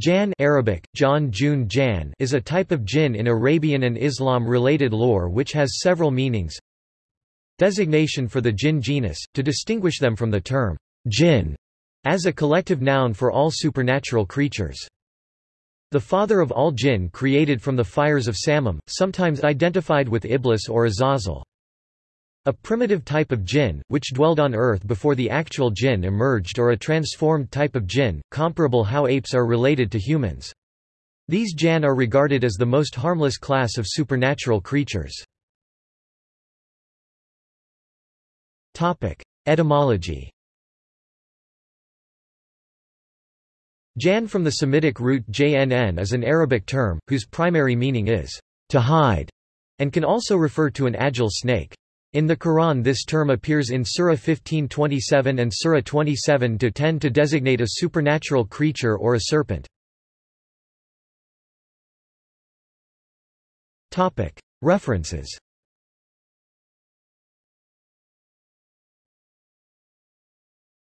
Jann Arabic, John June Jan is a type of jinn in Arabian and Islam-related lore which has several meanings. Designation for the jinn genus, to distinguish them from the term jinn as a collective noun for all supernatural creatures. The father of all jinn created from the fires of Samum, sometimes identified with Iblis or Azazel. A primitive type of jinn, which dwelled on earth before the actual jinn emerged or a transformed type of jinn, comparable how apes are related to humans. These jann are regarded as the most harmless class of supernatural creatures. Etymology Jann from the Semitic root jnn is an Arabic term, whose primary meaning is, to hide, and can also refer to an agile snake. In the Quran this term appears in Surah 1527 and Surah 27-10 to designate a supernatural creature or a serpent. References